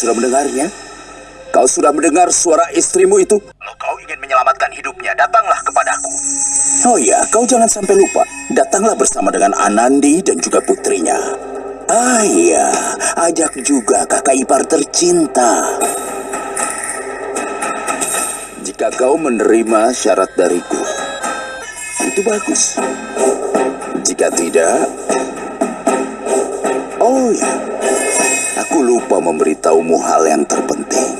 sudah mendengarnya? Kau sudah mendengar suara istrimu itu? Kalau kau ingin menyelamatkan hidupnya, datanglah kepadaku. Oh ya, kau jangan sampai lupa. Datanglah bersama dengan Anandi dan juga putrinya. Ah iya, ajak juga kakak ipar tercinta. Jika kau menerima syarat dariku, itu bagus. Jika tidak, oh ya, lupa memberitahumu hal yang terpenting.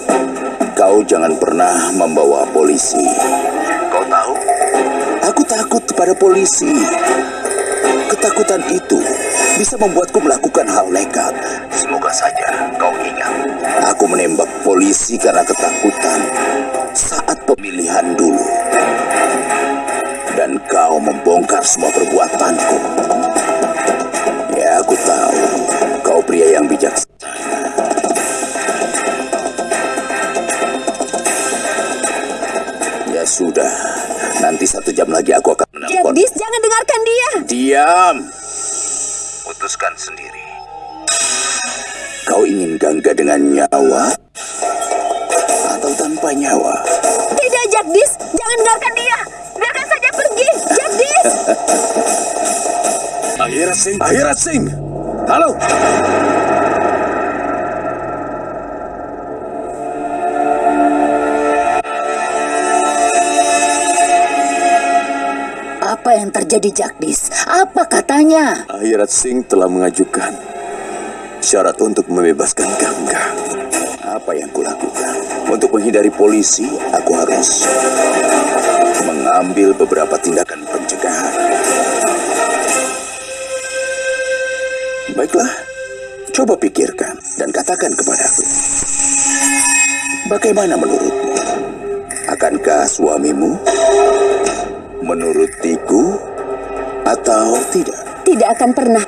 Kau jangan pernah membawa polisi. Kau tahu? Aku takut pada polisi. Ketakutan itu bisa membuatku melakukan hal nekat. Semoga saja kau ingat. Aku menembak polisi karena ketakutan saat pemilihan dulu. Dan kau membongkar semua perbuatanku. Sudah. Nanti satu jam lagi aku akan menelpon. Jagdis, jangan dengarkan dia. Diam. Putuskan sendiri. Kau ingin gangga dengan nyawa atau tanpa nyawa? Tidak, Jagdis. Jangan dengarkan dia. Biarkan saja pergi. Jagdis. Akhirat Singh, Akhirat Singh. Halo. Apa yang terjadi, Jagdis? Apa katanya? Akhirat Singh telah mengajukan syarat untuk membebaskan Gangga. Apa yang kulakukan? Untuk menghindari polisi, aku harus mengambil beberapa tindakan pencegahan. Baiklah, coba pikirkan dan katakan kepadaku. Bagaimana menurutmu? Akankah suamimu menurutiku atau tidak? Tidak akan pernah.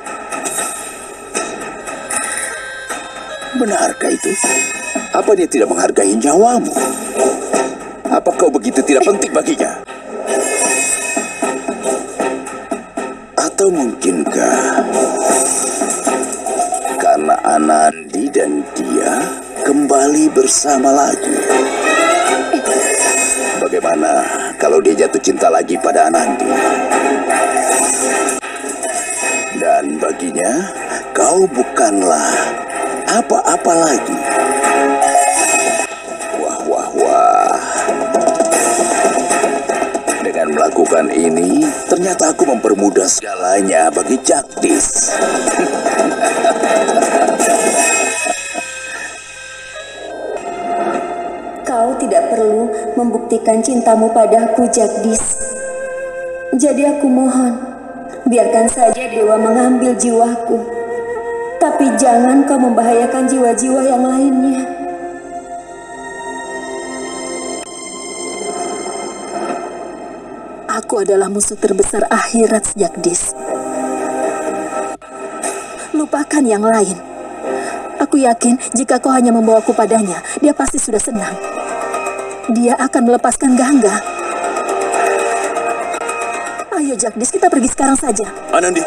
Benarkah itu? Apa dia tidak menghargai nyawamu? Apa kau begitu tidak penting baginya? Atau mungkinkah karena Anandi dan dia kembali bersama lagi? Bagaimana kalau dia jatuh cinta lagi pada Anandi? Dan baginya, kau bukanlah apa-apa lagi. Wah, wah, wah. Dengan melakukan ini, ternyata aku mempermudah segalanya bagi Jagdis. Kau tidak perlu membuktikan cintamu padaku, Jagdis. Jadi aku mohon, biarkan saja dewa mengambil jiwaku. Tapi jangan kau membahayakan jiwa-jiwa yang lainnya. Aku adalah musuh terbesar akhirat, Jagdis. Lupakan yang lain. Aku yakin jika kau hanya membawaku padanya, dia pasti sudah senang. Dia akan melepaskan Gangga. Ayo Jagdis, kita pergi sekarang saja. Anandi,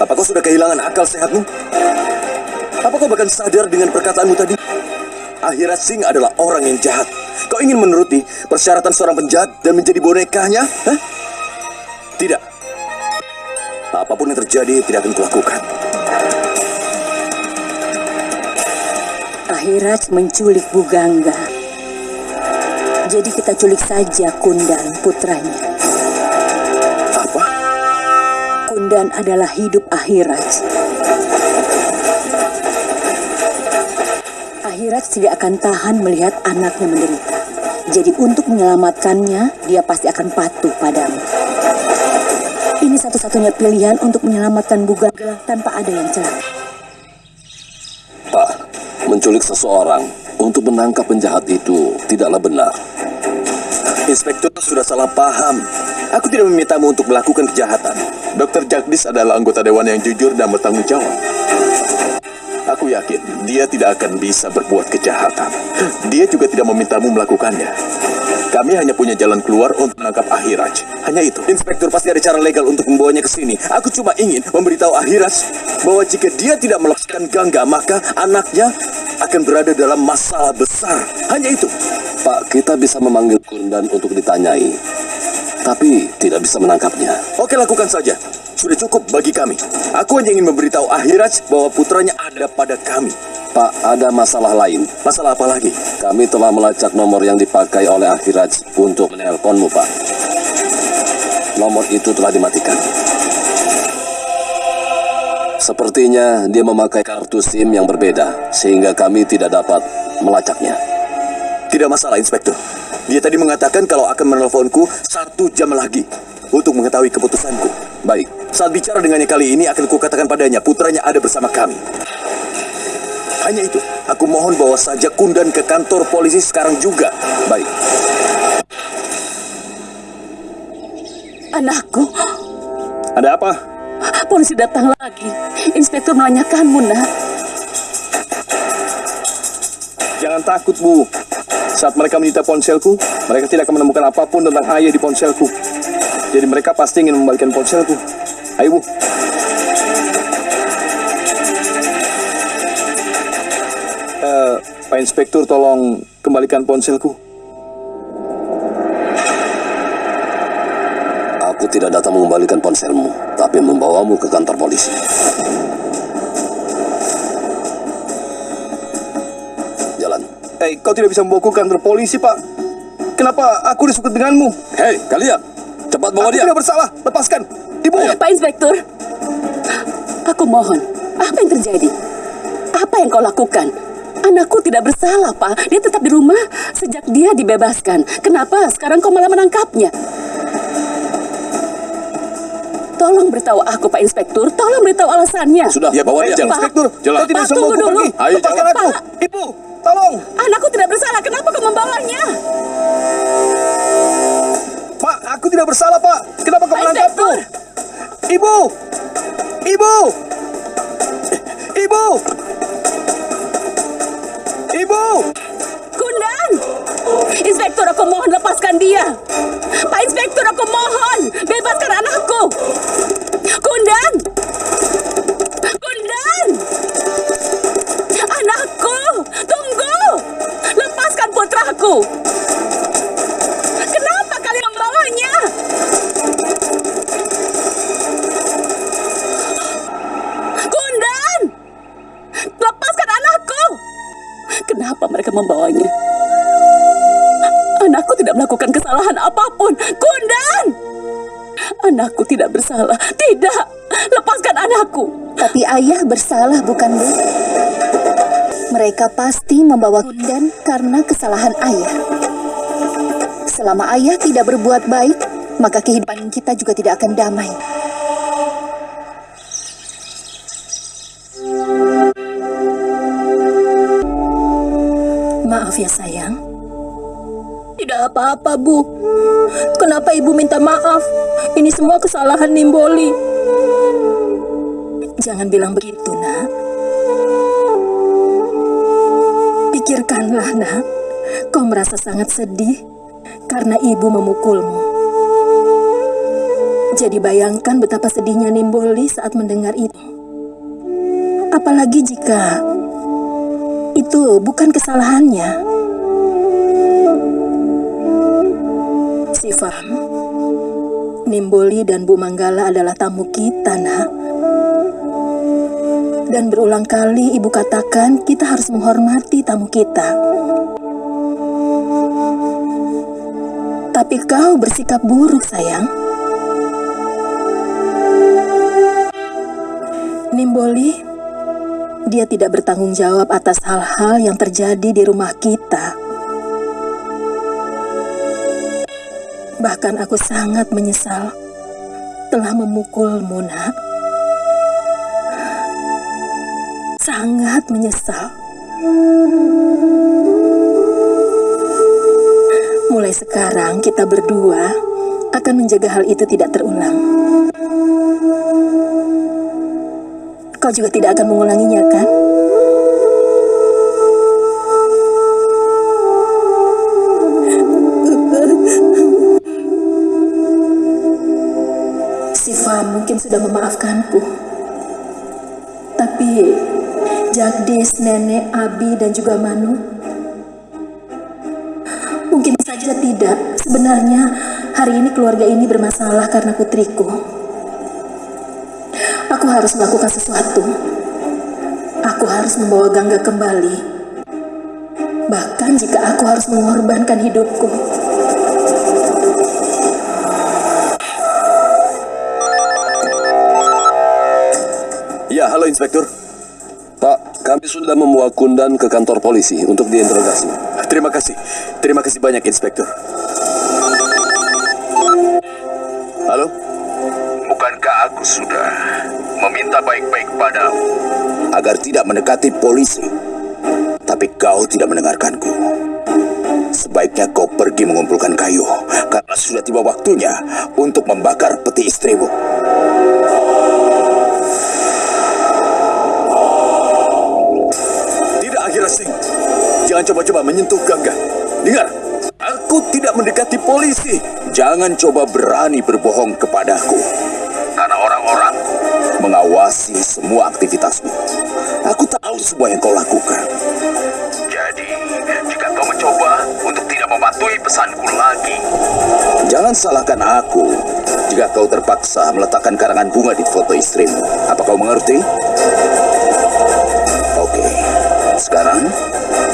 apa kau sudah kehilangan akal sehatmu? Apa kau bahkan sadar dengan perkataanmu tadi? Akhirat Singh adalah orang yang jahat. Kau ingin menuruti persyaratan seorang penjahat dan menjadi bonekanya? Hah? Tidak. Apa pun yang terjadi tidak akan kulakukan. Akhirat menculik Bugangga. Jadi kita culik saja Kundan, putranya. Apa? Kundan adalah hidup akhirat. Akhirat tidak akan tahan melihat anaknya menderita. Jadi untuk menyelamatkannya, dia pasti akan patuh padamu. Ini satu-satunya pilihan untuk menyelamatkan Bugangga tanpa ada yang celaka. Pak, menculik seseorang untuk menangkap penjahat itu tidaklah benar. Inspektur sudah salah paham. Aku tidak memintamu untuk melakukan kejahatan. Dr. Jagdis adalah anggota dewan yang jujur dan bertanggung jawab. Aku yakin dia tidak akan bisa berbuat kejahatan. Dia juga tidak memintamu melakukannya. Kami hanya punya jalan keluar untuk menangkap Ahiraj. Hanya itu. Inspektur pasti ada cara legal untuk membawanya ke sini. Aku cuma ingin memberitahu Ahiraj bahwa jika dia tidak melakukan gangga, maka anaknya akan berada dalam masalah besar. Hanya itu. Pak, kita bisa memanggil Kundan untuk ditanyai. Tapi tidak bisa menangkapnya. Oke, lakukan saja. Sudah cukup bagi kami. Aku hanya ingin memberitahu Ahiraj bahwa putranya ada pada kami. Pak, ada masalah lain. Masalah apa lagi? Kami telah melacak nomor yang dipakai oleh Akhiraj untuk menelponmu, Pak. Nomor itu telah dimatikan. Sepertinya dia memakai kartu SIM yang berbeda, sehingga kami tidak dapat melacaknya. Tidak masalah, Inspektur. Dia tadi mengatakan kalau akan menelponku satu jam lagi untuk mengetahui keputusanku. Baik, Saat bicara dengannya kali ini akan kukatakan padanya putranya ada bersama kami. Hanya itu, aku mohon bawa saja Kundan ke kantor polisi sekarang juga. baik. Anakku, Ada apa? polisi datang lagi. Inspektur menanyakanmu, nak. Jangan takut, Bu. Saat mereka menyita ponselku, mereka tidak akan menemukan apa pun tentang ayah di ponselku. Jadi mereka pasti ingin membalikan ponselku. Ayo, Bu. Eh, Pak Inspektur, tolong kembalikan ponselku. Aku tidak datang mengembalikan ponselmu, tapi membawamu ke kantor polisi. Jalan. Eh, kau tidak bisa membawaku ke kantor polisi, Pak. Kenapa aku disebut denganmu? Hei, kalian! Cepat bawa Aku dia! tidak bersalah. Lepaskan. Ibu. Pak Inspektur, aku mohon, apa yang terjadi? Apa yang kau lakukan? Anakku tidak bersalah, Pak. Dia tetap di rumah sejak dia dibebaskan. Kenapa sekarang kau malah menangkapnya? Tolong beritahu aku, Pak Inspektur. Tolong beritahu alasannya. Sudah, Ya, bawa baik, dia. Pak. Inspektur. Jalan. Kau tidak Pak, tunggu dulu. pergi. Ayo, Lepaskan jalan. aku. Pak. Ibu, tolong. Anakku tidak bersalah. Kenapa kau membawanya? Pak, aku tidak bersalah, Pak. Kenapa kau menangkapku? Ibu! Ibu! Ibu! Ibu! Kundan! Inspektur, aku mohon lepaskan dia. Pak Inspektur, aku mohon bebaskan anakku. Kundan! Mereka membawanya? Anakku tidak melakukan kesalahan apa pun. Kundan! Anakku tidak bersalah. Tidak! Lepaskan anakku! Tapi ayah bersalah bukan bu? Mereka pasti membawa Kundan karena kesalahan ayah. Selama ayah tidak berbuat baik, maka kehidupan kita juga tidak akan damai. Maaf ya sayang. Tidak apa-apa, Bu. Kenapa Ibu minta maaf? Ini semua kesalahan Nimboli. Jangan bilang begitu, nak. Pikirkanlah, nak. Kau merasa sangat sedih karena ibu memukulmu. Jadi bayangkan betapa sedihnya Nimboli saat mendengar itu. Apalagi jika bukan kesalahannya. Sifam, Nimboli dan Bu Manggala adalah tamu kita, nak. Dan berulang kali ibu katakan kita harus menghormati tamu kita. Tapi kau bersikap buruk, sayang. Nimboli, dia tidak bertanggung jawab atas hal-hal yang terjadi di rumah kita. Bahkan aku sangat menyesal telah memukulmu, nak. Sangat menyesal. Mulai sekarang kita berdua akan menjaga hal itu tidak terulang. Kau juga tidak akan mengulanginya, kan? Siva mungkin sudah memaafkanku. Tapi Jagdis, Nenek, Abi, dan juga Manu Mungkin saja tidak. Sebenarnya hari ini keluarga ini bermasalah karena putriku. Aku harus melakukan sesuatu. Aku harus membawa Gangga kembali. Bahkan jika aku harus mengorbankan hidupku. Ya, halo Inspektur. Pak, kami sudah membawa Kundan ke kantor polisi untuk diinterogasi. Terima kasih. Terima kasih banyak, Inspektur. Aku sudah meminta baik-baik padamu agar tidak mendekati polisi? Tapi kau tidak mendengarkanku. Sebaiknya kau pergi mengumpulkan kayu karena sudah tiba waktunya untuk membakar peti istrimu. Tidak, Akhira Singh. Jangan coba-coba menyentuh Gangga. Dengar, aku tidak mendekati polisi. Jangan coba berani berbohong kepadaku. Karena orang-orang mengawasi semua aktivitasmu. Aku tahu semua yang kau lakukan. Jadi, jika kau mencoba untuk tidak mematuhi pesanku lagi, jangan salahkan aku jika kau terpaksa meletakkan karangan bunga di foto istrimu. Apa kau mengerti? Oke, sekarang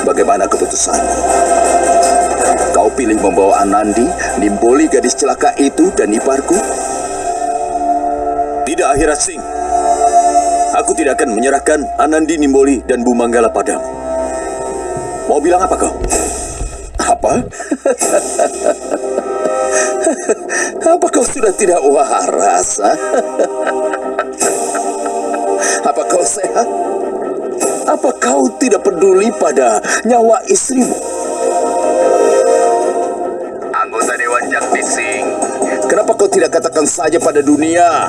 bagaimana keputusanmu? Kau pilih membawa Anandi, Nimboli gadis celaka itu dan iparku? Tidak, Akhira Singh. Aku tidak akan menyerahkan Anandi Nimboli dan Bu Manggala padamu. Mau bilang apa kau? Apa? Apa kau sudah tidak waras? ha? Apa kau sehat? Apa kau tidak peduli pada nyawa istrimu? Anggota Dewan Jaktising, kenapa kau tidak katakan saja pada dunia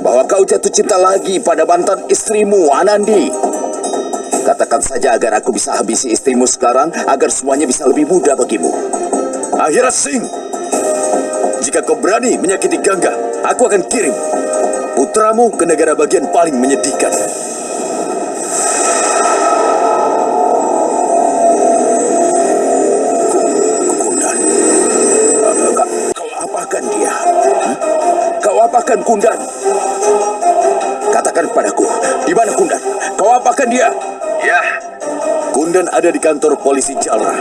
bahwa kau jatuh cinta lagi pada mantan istrimu, Anandi? Katakan saja agar aku bisa habisi istrimu sekarang, agar semuanya bisa lebih mudah bagimu. Akhira Singh. Jika kau berani menyakiti Gangga, aku akan kirim putramu ke negara bagian paling menyedihkan. Apakan Kundan? Katakan padaku, di mana Kundan? Kau apakan dia? Ya, Kundan ada di kantor polisi Jalra.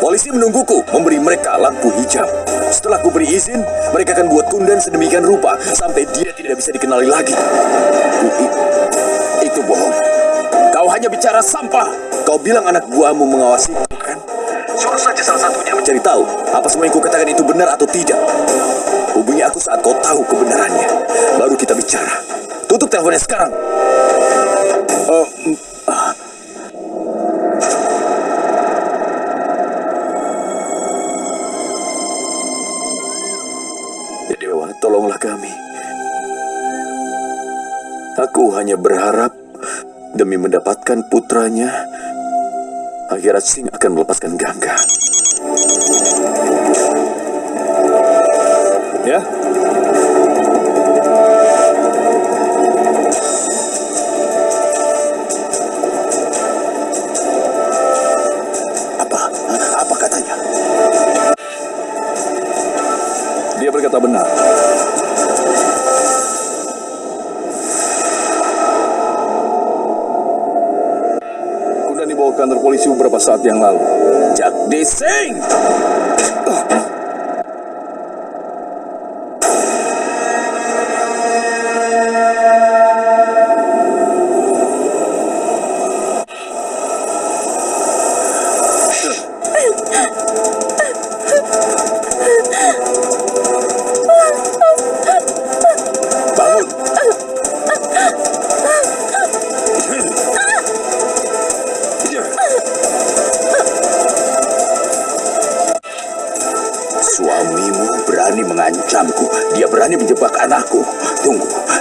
Polisi menungguku memberi mereka lampu hijau. Setelah ku beri izin, mereka akan buat Kundan sedemikian rupa sampai dia tidak bisa dikenali lagi. Itu bohong. Kau hanya bicara sampah. Kau bilang anak buahmu mengawasi kan? Suruh saja salah satunya mencari tahu apa semua yang kukatakan itu benar atau tidak. Hubungi aku saat kau tahu kebenarannya. Baru kita bicara. Tutup teleponnya sekarang. Mm, ah. Ya Dewa, tolonglah kami. Aku hanya berharap demi mendapatkan putranya, Akhirat Singh akan melepaskan Gangga. Ya, apa? Apa katanya? dia berkata benar. Kuda dibawa ke kantor polisi beberapa saat yang lalu. Jagdish Singh!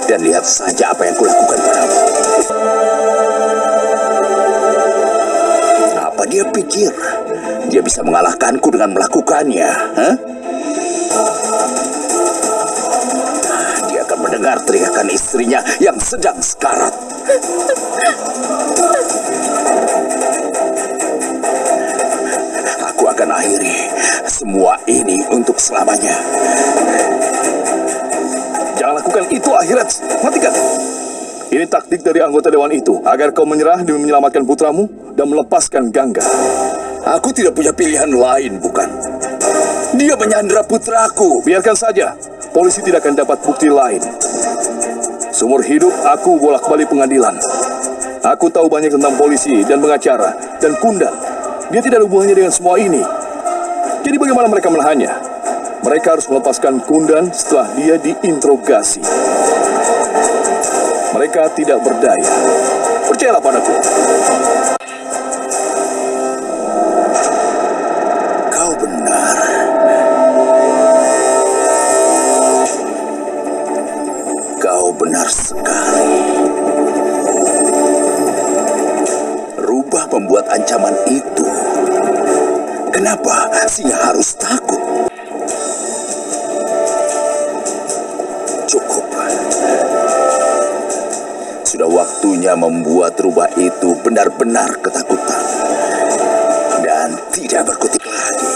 Dan lihat saja apa yang kulakukan padamu. Apa dia pikir? Dia bisa mengalahkanku dengan melakukannya, hah? mendengar teriakan istrinya yang sedang sekarat. Aku akan akhiri semua ini untuk selamanya. Taktik dari anggota dewan itu agar kau menyerah demi menyelamatkan putramu dan melepaskan Gangga. Aku tidak punya pilihan lain, bukan? Dia menyandra putraku. Biarkan saja. Polisi tidak akan dapat bukti lain. Seumur hidup aku bolak-balik pengadilan. Aku tahu banyak tentang polisi dan pengacara dan Kundan. Dia tidak ada hubungannya dengan semua ini. Jadi bagaimana mereka menahannya? Mereka harus melepaskan Kundan setelah dia diinterogasi. Mereka tidak berdaya. Percayalah padaku. Sudah waktunya membuat rubah itu benar-benar ketakutan. Dan tidak berkutik lagi.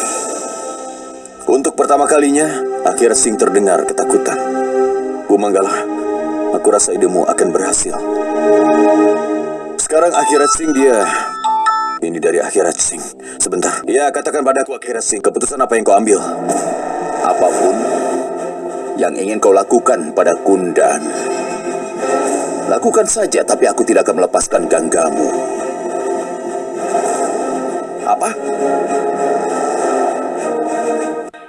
Untuk pertama kalinya, akhir Sing terdengar ketakutan. Bu Manggala, aku rasa idemu akan berhasil. Sekarang akhirat Sing dia... Ini dari akhirat Sing. Sebentar. Ya, katakan padaku akhirat Sing, keputusan apa yang kau ambil? apa pun yang ingin kau lakukan pada Kundan. Lakukan saja, tapi aku tidak akan melepaskan ganggamu. Apa?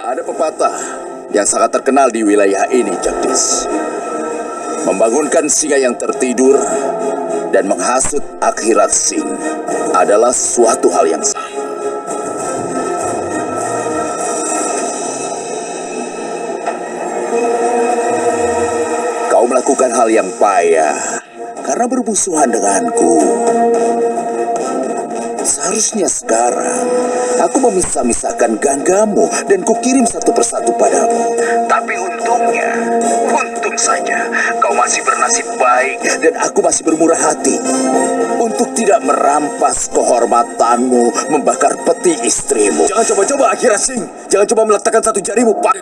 Ada pepatah yang sangat terkenal di wilayah ini, Jagdis. Membangunkan singa yang tertidur dan menghasut akhirat sing adalah suatu hal yang sama. Kau melakukan hal yang payah karena bermusuhan denganku. Seharusnya sekarang aku memisah-misahkan ganggamu dan kukirim satu persatu padamu. Tapi untungnya, untung saja kau masih bernasib baik dan aku masih bermurah hati untuk tidak merampas kehormatanmu membakar peti istrimu. Jangan coba-coba akhirat Sing. Jangan coba meletakkan satu jarimu pada.